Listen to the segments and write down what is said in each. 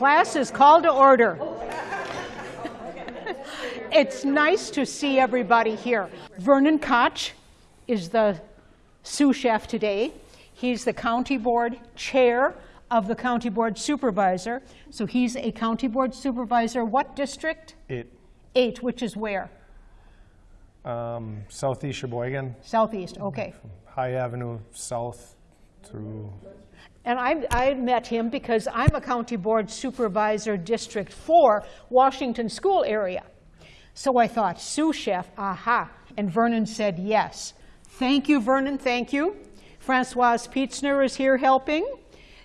Class is called to order. it's nice to see everybody here. Vernon Koch is the sous chef today. He's the county board chair of the county board supervisor. So he's a county board supervisor. What district? Eight. Eight, which is where? Um, Southeast Sheboygan, Southeast, okay. High Avenue South through, And I, I met him because I'm a county board supervisor, District 4, Washington School area. So I thought, sous chef, aha. And Vernon said yes. Thank you, Vernon, thank you. Francoise Pietzner is here helping.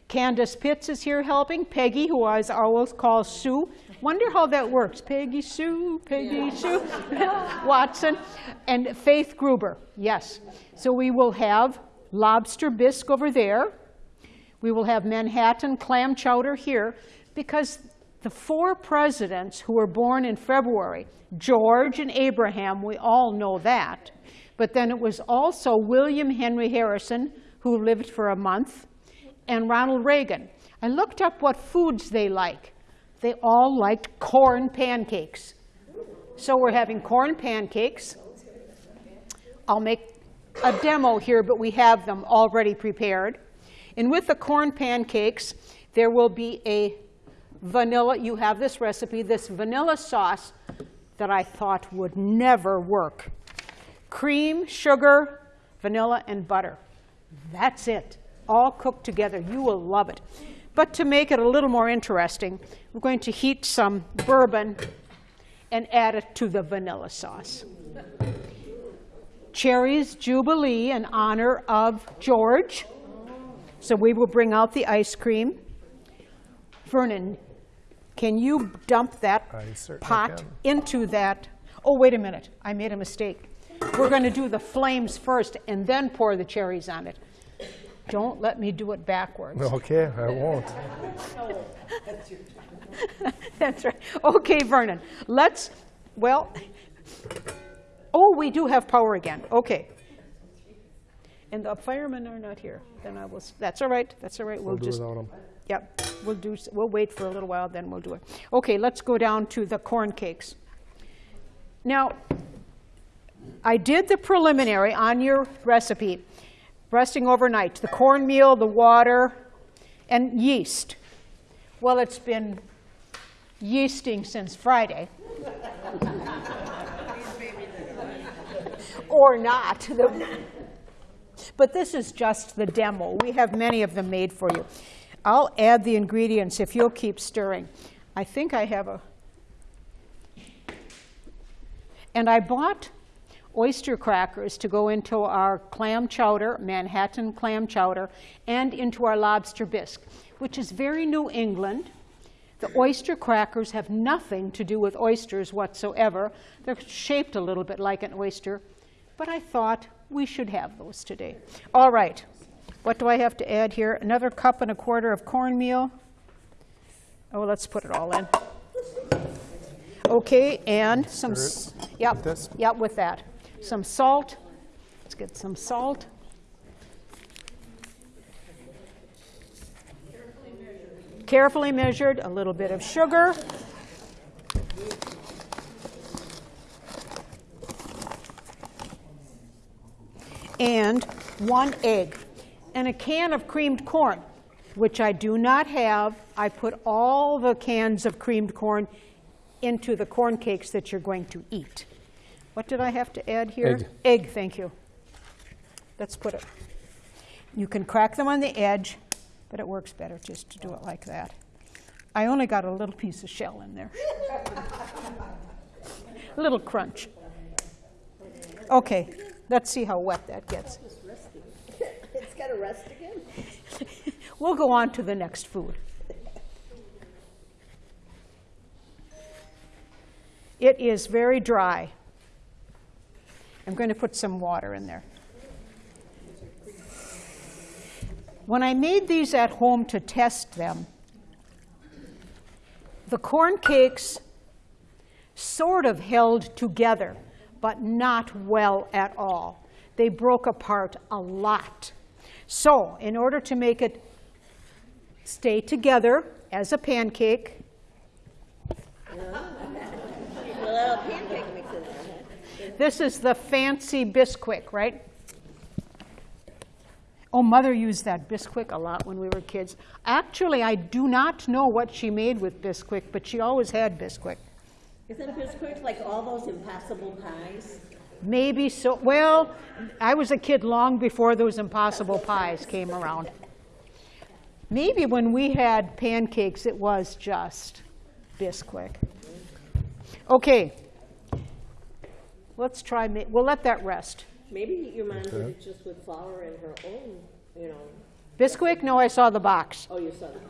Candace Pitts is here helping. Peggy, who I always call Sue. Wonder how that works. Peggy Sue, Peggy Sue, Watson. And Faith Gruber, yes. So we will have lobster bisque over there. We will have Manhattan clam chowder here because the four presidents who were born in February, George and Abraham, we all know that. But then it was also William Henry Harrison, who lived for a month, and Ronald Reagan. I looked up what foods they like. They all liked corn pancakes. So we're having corn pancakes. I'll make a demo here, but we have them already prepared. And with the corn pancakes, there will be a vanilla, you have this recipe, this vanilla sauce that I thought would never work. Cream, sugar, vanilla, and butter. That's it, all cooked together. You will love it. But to make it a little more interesting, we're going to heat some bourbon and add it to the vanilla sauce. Cherries Jubilee in honor of George. So we will bring out the ice cream. Vernon, can you dump that pot can. into that? Oh, wait a minute, I made a mistake. We're going to do the flames first and then pour the cherries on it. Don't let me do it backwards. okay, I won't. That's right. Okay, Vernon, let's, well, oh, we do have power again. Okay. And the firemen are not here. Then I will, that's all right, that's all right. We'll do just, without them. Yep, we'll do, we'll wait for a little while, then we'll do it. Okay, let's go down to the corn cakes. Now, I did the preliminary on your recipe, resting overnight, the cornmeal, the water, and yeast. Well, it's been yeasting since Friday. Or not. But this is just the demo. We have many of them made for you. I'll add the ingredients if you'll keep stirring. I think I have a, and I bought oyster crackers to go into our clam chowder, Manhattan clam chowder, and into our lobster bisque, which is very New England. The oyster crackers have nothing to do with oysters whatsoever. They're shaped a little bit like an oyster, but I thought we should have those today. All right, what do I have to add here? Another cup and a quarter of cornmeal. Oh, let's put it all in. Okay, and some, yep, yep, with that. Some salt. Let's get some salt. Carefully measured, a little bit of sugar. And one egg. And a can of creamed corn, which I do not have. I put all the cans of creamed corn into the corn cakes that you're going to eat. What did I have to add here? Egg. Egg, thank you. Let's put it. You can crack them on the edge, but it works better just to do it like that. I only got a little piece of shell in there. a little crunch. Okay, let's see how wet that gets. It's got to rest again? We'll go on to the next food. It is very dry. I'm going to put some water in there. When I made these at home to test them, the corn cakes sort of held together, but not well at all. They broke apart a lot. So, in order to make it stay together as a pancake, A little pancake. This is the fancy Bisquick, right? Oh, mother used that Bisquick a lot when we were kids. Actually, I do not know what she made with Bisquick, but she always had Bisquick. Isn't Bisquick like all those impossible pies? Maybe so. Well, I was a kid long before those impossible pies came around. Maybe when we had pancakes, it was just Bisquick. Okay. Let's try, ma- we'll let that rest. Maybe your mom did it just with flour and her own, you know. Bisquick? No, I saw the box. Oh, you saw that.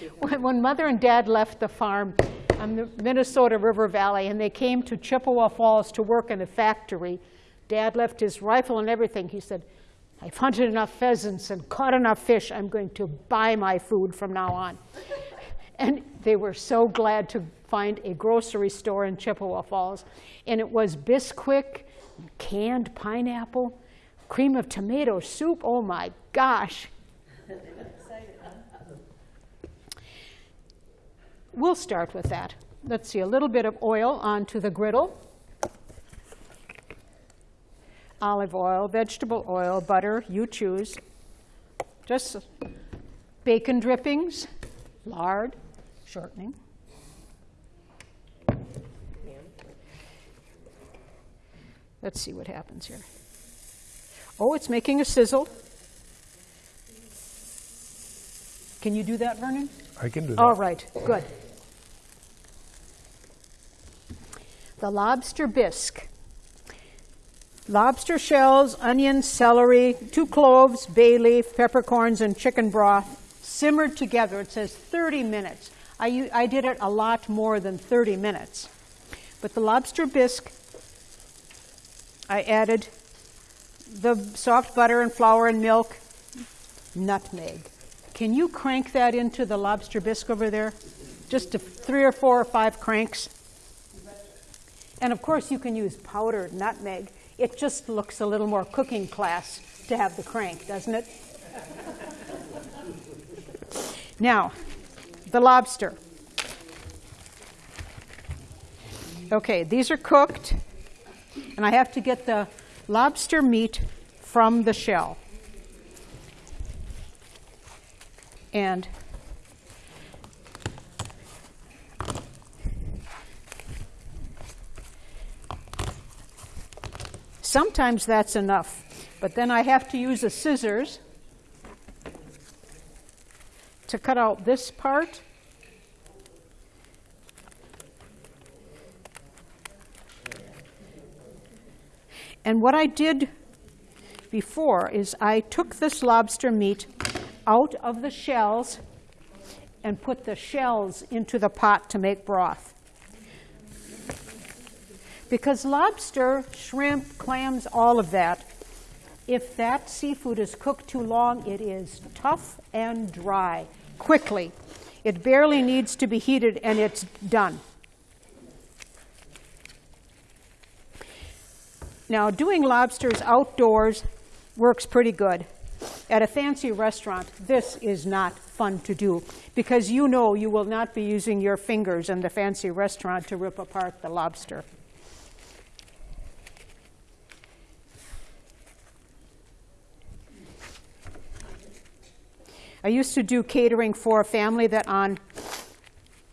Okay. When, when mother and dad left the farm on the Minnesota River Valley and they came to Chippewa Falls to work in a factory, dad left his rifle and everything. He said, I've hunted enough pheasants and caught enough fish. I'm going to buy my food from now on. And they were so glad to find a grocery store in Chippewa Falls. And it was Bisquick, canned pineapple, cream of tomato soup. Oh my gosh. We'll start with that. Let's see, a little bit of oil onto the griddle. Olive oil, vegetable oil, butter, you choose. Just bacon drippings, lard, shortening. Let's see what happens here. Oh, it's making a sizzle. Can you do that, Vernon? I can do that. All right, good. The lobster bisque. Lobster shells, onion, celery, two cloves, bay leaf, peppercorns, and chicken broth simmered together. It says 30 minutes. I, I did it a lot more than 30 minutes. But the lobster bisque, I added the soft butter and flour and milk, nutmeg. Can you crank that into the lobster bisque over there? Just three or four or five cranks. And of course, you can use powdered nutmeg. It just looks a little more cooking class to have the crank, doesn't it? now, the lobster. Okay, these are cooked, and I have to get the lobster meat from the shell. And sometimes that's enough, but then I have to use a scissors to cut out this part. And what I did before is I took this lobster meat out of the shells and put the shells into the pot to make broth. Because lobster, shrimp, clams, all of that, if that seafood is cooked too long, it is tough and dry quickly. It barely needs to be heated and it's done. Now, doing lobsters outdoors works pretty good. At a fancy restaurant, this is not fun to do because you know you will not be using your fingers in the fancy restaurant to rip apart the lobster. I used to do catering for a family that on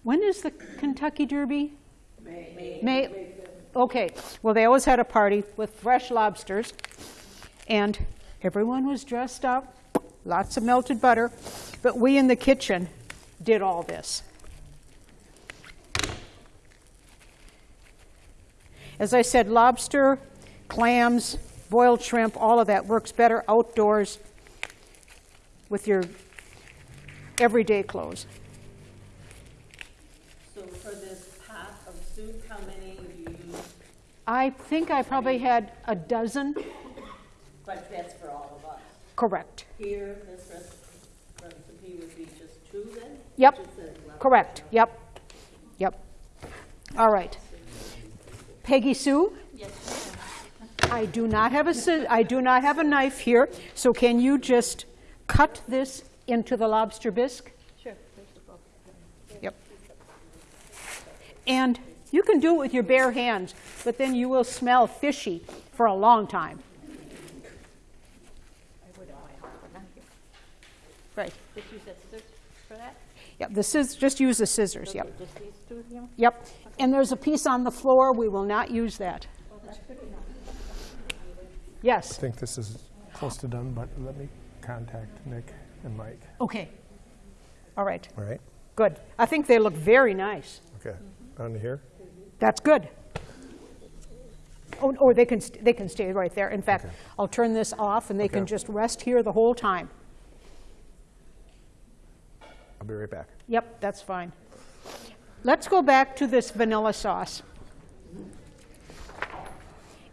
when is the Kentucky Derby? May. May. Okay. Well, they always had a party with fresh lobsters, and everyone was dressed up, lots of melted butter, but we in the kitchen did all this. As I said, lobster, clams, boiled shrimp, all of that works better outdoors with your everyday clothes. So for this pot of soup, how many would you use? I think I probably had a dozen. But that's for all of us. Correct. Here, this rec- recipe would be just two then? Yep. Just a left- Correct. Yep. Yep. All right. Peggy Sue? Yes. I do not have a, sci- I do not have a knife here, so can you just cut this into the lobster bisque? Sure. Yep. And you can do it with your bare hands, but then you will smell fishy for a long time. Right. Just use that scissors for that? Yep, this is, just use the scissors, yep. Just these two here? Yep. And there's a piece on the floor, we will not use that. I Yes, I think this is close to done, but let me contact Nick and Mike. okay. All right, All right? good. I think they look very nice. Okay. On here? That's good. Oh, or they can, st- they can stay right there. In fact, Okay. I'll turn this off and they can just rest here the whole time. I'll be right back. Yep, that's fine. Let's go back to this vanilla sauce.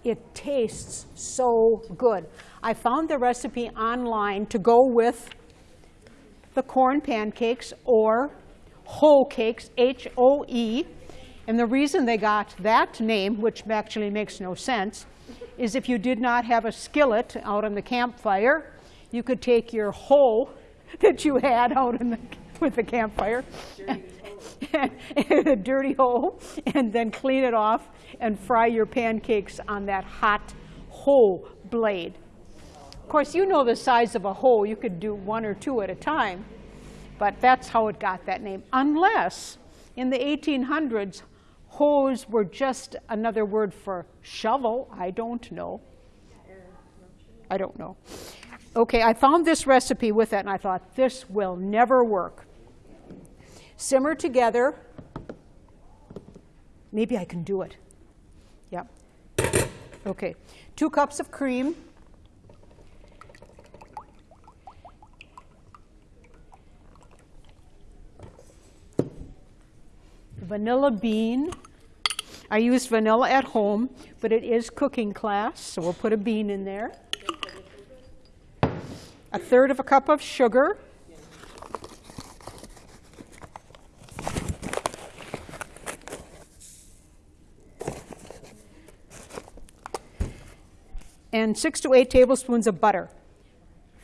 It tastes so good. I found the recipe online to go with the corn pancakes or whole cakes, H O E. And the reason they got that name, which actually makes no sense, is if you did not have a skillet out on the campfire, you could take your hoe that you had out in the, with the campfire, a dirty hoe, and then clean it off and fry your pancakes on that hot hoe blade. Of course, you know the size of a hoe. You could do one or two at a time, but that's how it got that name. Unless in the 1800s, hoes were just another word for shovel. I don't know. I don't know. Okay, I found this recipe with it, and I thought this will never work. Simmer together. Maybe I can do it. Yep. Okay, two cups of cream. Vanilla bean. I use vanilla at home, but it is cooking class, so we'll put a bean in there. A third of a cup of sugar. and six to eight tablespoons of butter.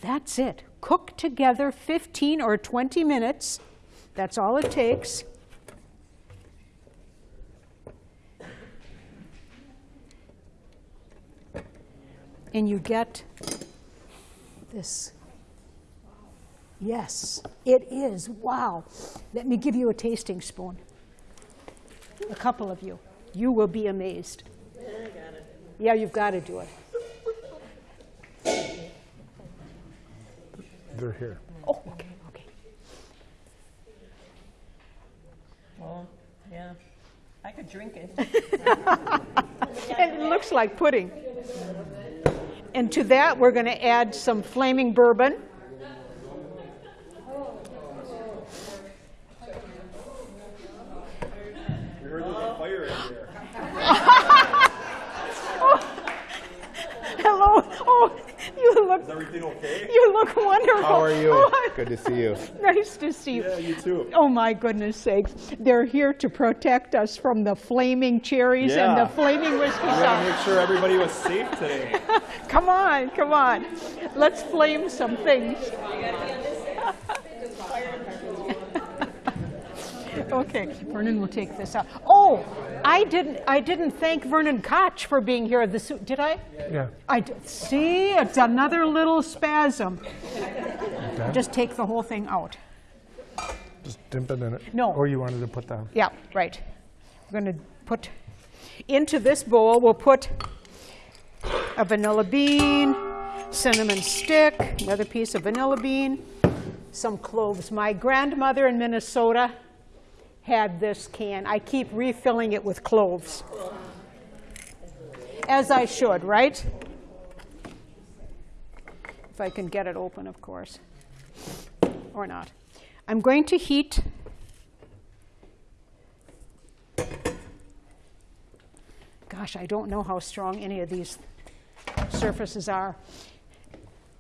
That's it. Cook together 15 or 20 minutes. That's all it takes. And you get this. Yes, it is. Wow. Let me give you a tasting spoon. A couple of you. You will be amazed. Yeah, you've got to do it. They're here. Oh, okay, okay. Well, yeah. I could drink it. And it looks like pudding. And to that, we're going to add some flaming bourbon. Hello. Oh, you look. Everything okay? You look wonderful. How are you? Oh, Good to see you. nice to see you. Yeah, you too. Oh my goodness sakes. They're here to protect us from the flaming cherries and the flaming whiskey We want to make sure everybody was safe today. Come on, come on. Let's flame some things. okay, Vernon will take this out. Oh, I didn't. I didn't thank Vernon Koch for being here. The su- did I? Yeah. I did. See, it's another little spasm. Okay. Just take the whole thing out. Just dip it in it. No. Or you wanted to put the, Yeah, right. We're going to put into this bowl. We'll put a vanilla bean, cinnamon stick, another piece of vanilla bean, some cloves. My grandmother in Minnesota had this can. I keep refilling it with cloves. As I should, right? If I can get it open, of course. Or not. I'm going to heat Gosh, I don't know how strong any of these surfaces are.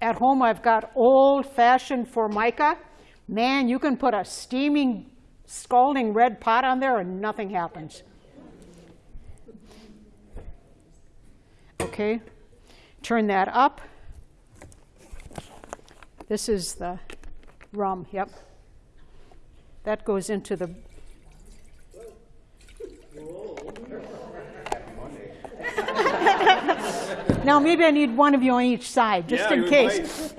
At home, I've got old-fashioned Formica. Man, you can put a steaming, scalding red pot on there and nothing happens. Okay, turn that up. This is the rum, yep. That goes into the. Now, maybe I need one of you on each side, just Yeah, in case.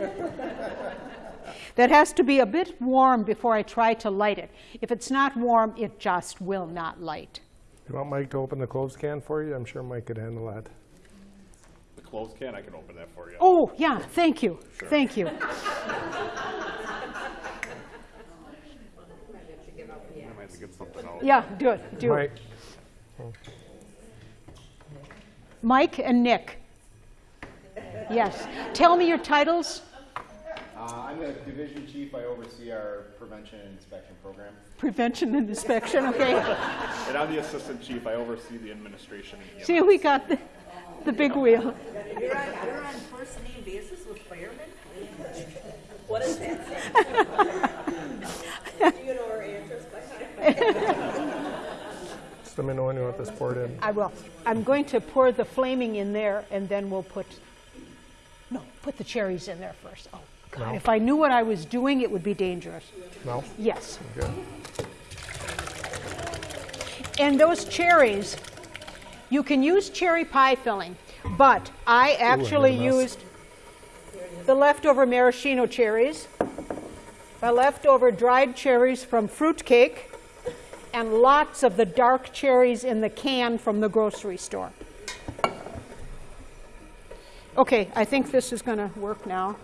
That has to be a bit warm before I try to light it. If it's not warm, it just will not light. You want Mike to open the clothes can for you? I'm sure Mike could handle that. The closed can, I can open that for you. Oh, yeah, thank you, thank you. I might have to get something out. Yeah, do it, do it. Mike, Mike and Nick. Yes. Tell me your titles. Uh, I'm the division chief. I oversee our prevention and inspection program. Prevention and inspection, okay? And I'm the assistant chief. I oversee the administration. and See, we got the, the big wheel. You're on, you're on first name basis with firemen? What is that? Do you know our address by heart? just let me know when you want this poured in. I will. I'm going to pour the flaming in there and then we'll put, no, put the cherries in there first. Oh, God, if I knew what I was doing, it would be dangerous. No? Yes. Good. And those cherries, you can use cherry pie filling, but I actually mess. used the leftover maraschino cherries, the leftover dried cherries from fruitcake, and lots of the dark cherries in the can from the grocery store. Okay, I think this is going to work now.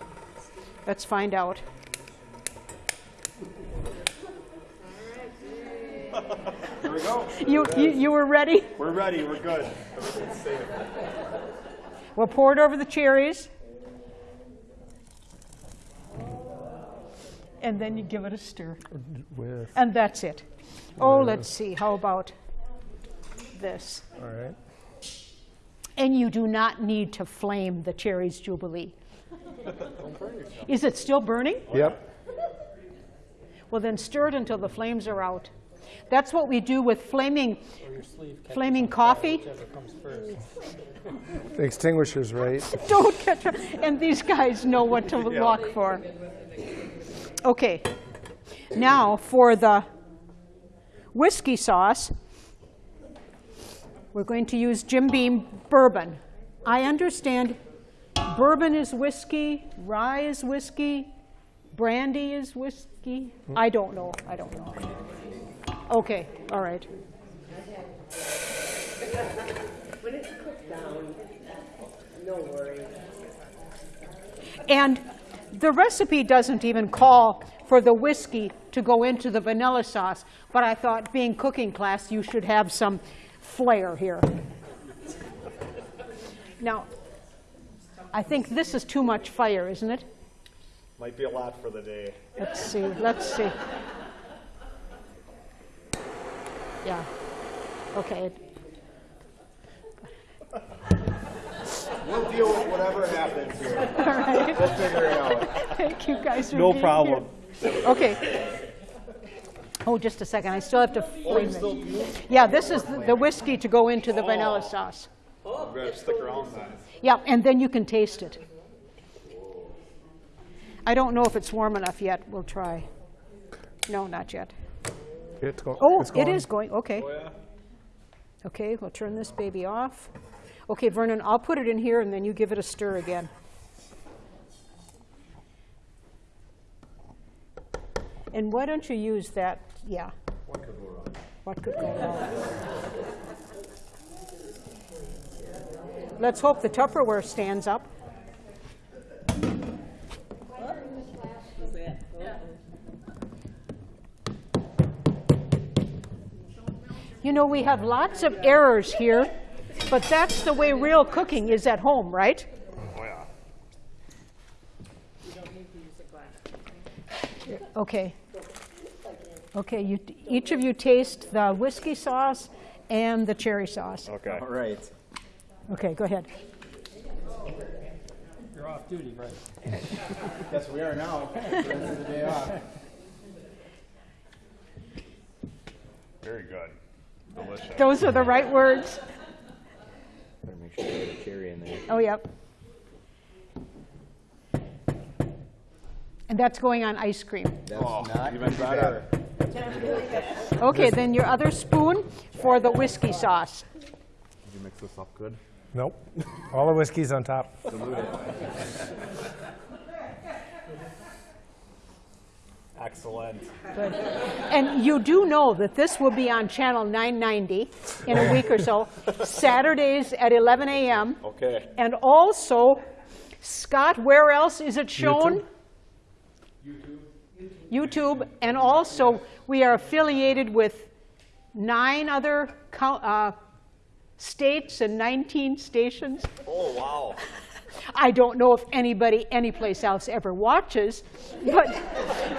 Let's find out. Here we go. You, you, you were ready? We're ready. We're good. We'll pour it over the cherries. And then you give it a stir. With, And that's it. Oh, let's see. How about this? all right. And you do not need to flame the cherries jubilee. Is it still burning? Yep. Well, then stir it until the flames are out. That's what we do with flaming, flaming coffee. The extinguisher's right. Don't catch on. And these guys know what to look for. Okay. Now for the whiskey sauce, we're going to use Jim Beam bourbon. I understand bourbon is whiskey, rye is whiskey, brandy is whiskey. I don't know. I don't know. Okay, all right. When it's cooked down, no worries. And the recipe doesn't even call for the whiskey to go into the vanilla sauce, but I thought being cooking class, you should have some flair here. Now, I think this is too much fire, isn't it? Might be a lot for the day. Let's see, let's see. Yeah, okay. We'll deal with whatever happens here. All right, We'll figure it out. thank you guys for No being problem. here. Okay. Oh, just a second, I still have to oh, flame it. Yeah, this is the the whiskey to go into the vanilla oh. sauce. Oh. I'm gonna stick around then. Yeah, and then you can taste it. I don't know if it's warm enough yet. We'll try. No, not yet. It's go- Oh, it's it going. is going. Okay. Okay, we'll turn this baby off. Okay, Vernon, I'll put it in here and then you give it a stir again. And why don't you use that? Yeah. What could go wrong? What could go wrong? Let's hope the Tupperware stands up. You know, we have lots of errors here, but that's the way real cooking is at home, right? Oh yeah. Okay. Okay, you, each of you taste the whiskey sauce and the cherry sauce. Okay. All right. Okay, go ahead. You're off duty, right? Guess we are now. Rest of the day off. Very good. Delicious. Those are the right words. Better make Cherry in there. Oh, yep. And that's going on ice cream. That's oh, not even too better. Bad. Okay, then your other spoon for the whiskey sauce. Did you mix this up good? Nope. All the whiskey's on top. Excellent. Good. And you do know that this will be on Channel 990 in a week or so, Saturdays at 11 a.m. Okay. And also, Scott, where else is it shown? YouTube. YouTube. YouTube, and also, we are affiliated with nine other uh, states and 19 stations. Oh, wow. I don't know if anybody anyplace else ever watches, but,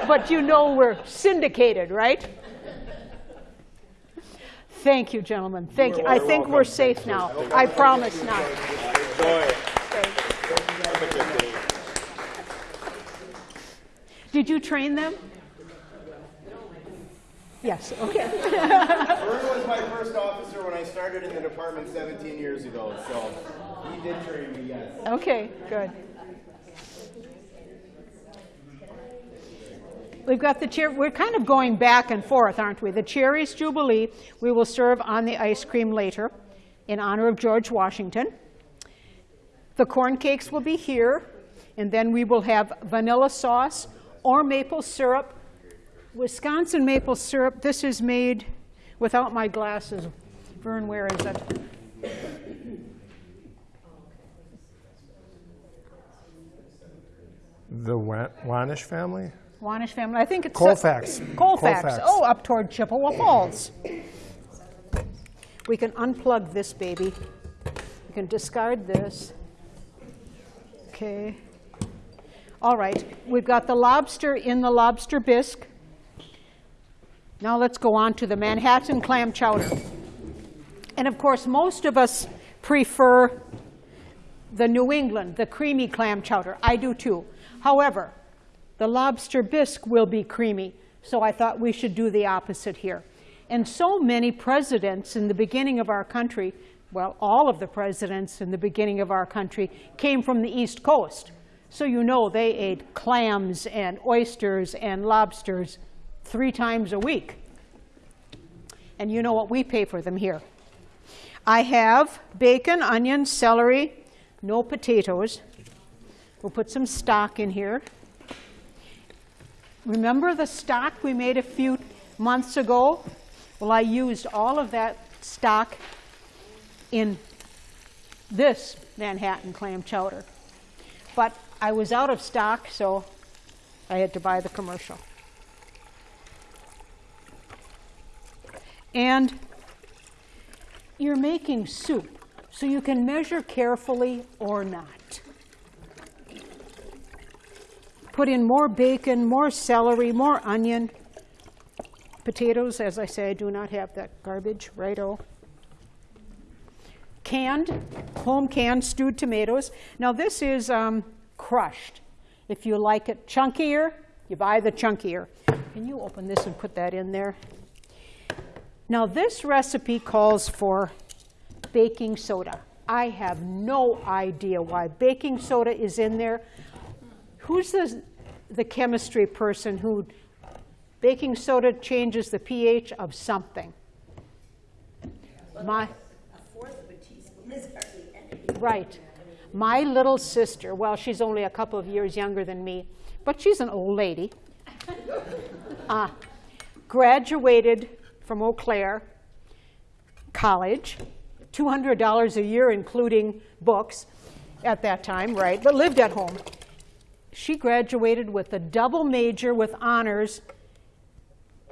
but you know we're syndicated, right? Thank you, gentlemen. Thank you. I think we're safe now. I promise now. Did you train them? Yes, okay. Vern was my first officer when I started in the department 17 years ago, so he did train me, yes. Okay, good. We've got the chair, we're kind of going back and forth, aren't we? The Cherries Jubilee, we will serve on the ice cream later in honor of George Washington. The corn cakes will be here, and then we will have vanilla sauce or maple syrup. Wisconsin maple syrup, this is made without my glasses. Vern, where is it? The Wanish family? Wanish family. I think it's Colfax. Colfax. Colfax. Oh, up toward Chippewa Falls. We can unplug this baby. We can discard this. Okay. All right. We've got the lobster in the lobster bisque. Now let's go on to the Manhattan clam chowder. And of course, most of us prefer the New England, the creamy clam chowder. I do too. However, the lobster bisque will be creamy, so I thought we should do the opposite here. And so many presidents in the beginning of our country, well, all of the presidents in the beginning of our country came from the East Coast. So you know they ate clams and oysters and lobsters three times a week. And you know what we pay for them here. I have bacon, onions, celery, no potatoes. We'll put some stock in here. Remember the stock we made a few months ago? Well, I used all of that stock in this Manhattan clam chowder. But I was out of stock, so I had to buy the commercial. And you're making soup, so you can measure carefully or not. Put in more bacon, more celery, more onion. Potatoes, as I say, I do not have that garbage, righto. Canned, home canned stewed tomatoes. Now this is um, crushed. If you like it chunkier, you buy the chunkier. Can you open this and put that in there? Now this recipe calls for baking soda. I have no idea why baking soda is in there. Who's the, the chemistry person who baking soda changes the pH of something? My, A fourth of a teaspoon is hardly any. right. My little sister, well, she's only a couple of years younger than me, but she's an old lady, uh, graduated from Eau Claire College, $200 a year, including books at that time, right, but lived at home. She graduated with a double major with honors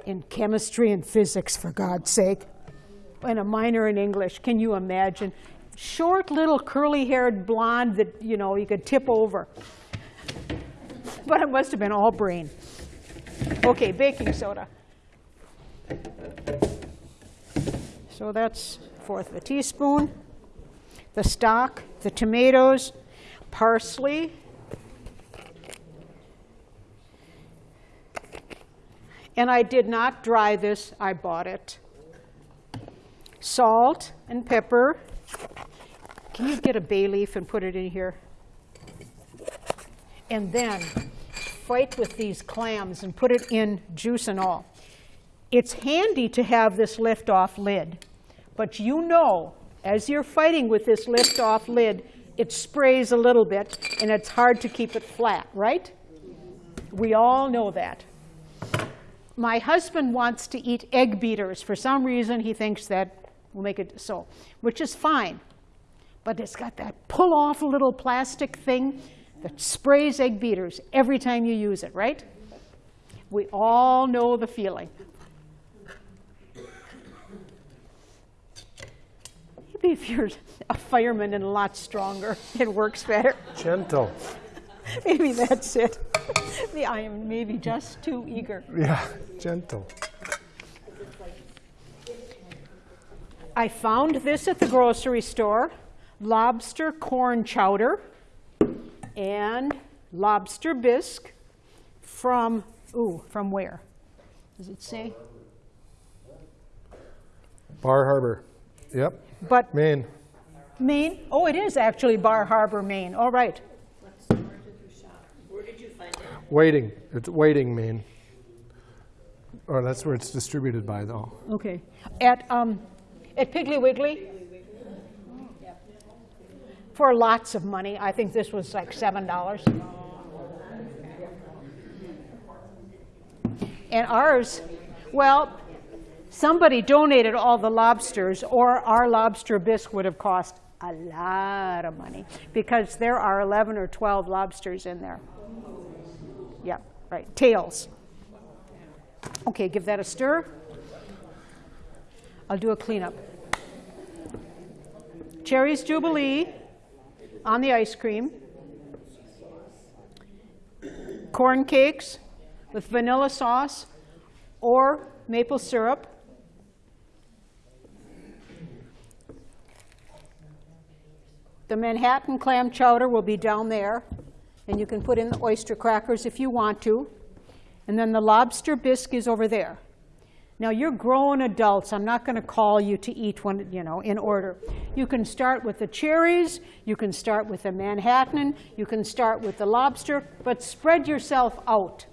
in chemistry and physics, for God's sake, and a minor in English. Can you imagine? Short, little, curly-haired blonde that, you know, you could tip over. But it must have been all brain. Okay, baking soda. So that's fourth of a teaspoon. The stock, the tomatoes, parsley. And I did not dry this, I bought it. Salt and pepper. Can you get a bay leaf and put it in here? And then fight with these clams and put it in juice and all. It's handy to have this lift-off lid, but you know, as you're fighting with this lift-off lid, it sprays a little bit and it's hard to keep it flat, right? We all know that. My husband wants to eat egg beaters. For some reason, he thinks that will make it so, which is fine. But it's got that pull off little plastic thing that sprays egg beaters every time you use it, right? We all know the feeling. Maybe if you're a fireman and a lot stronger, it works better. Gentle. Maybe that's it. I am maybe just too eager. Yeah, gentle. I found this at the grocery store lobster corn chowder and lobster bisque from, ooh, from where? Does it say? Bar Harbor. Yep. But Maine. Maine? Oh, it is actually Bar Harbor, Maine. All right. Where did you find it? Waiting. It's waiting, Maine. Or that's where it's distributed by, though. Okay. At, um, at Piggly Wiggly? For lots of money. I think this was like $7. And ours, well, somebody donated all the lobsters, or our lobster bisque would have cost a lot of money because there are 11 or 12 lobsters in there. Yeah, right. Tails. Okay, give that a stir. I'll do a cleanup. Cherries Jubilee on the ice cream. Corn cakes with vanilla sauce or maple syrup. The Manhattan clam chowder will be down there, and you can put in the oyster crackers if you want to. And then the lobster bisque is over there. Now you're grown adults. I'm not going to call you to eat one, you know, in order. You can start with the cherries, you can start with the Manhattan, you can start with the lobster, but spread yourself out.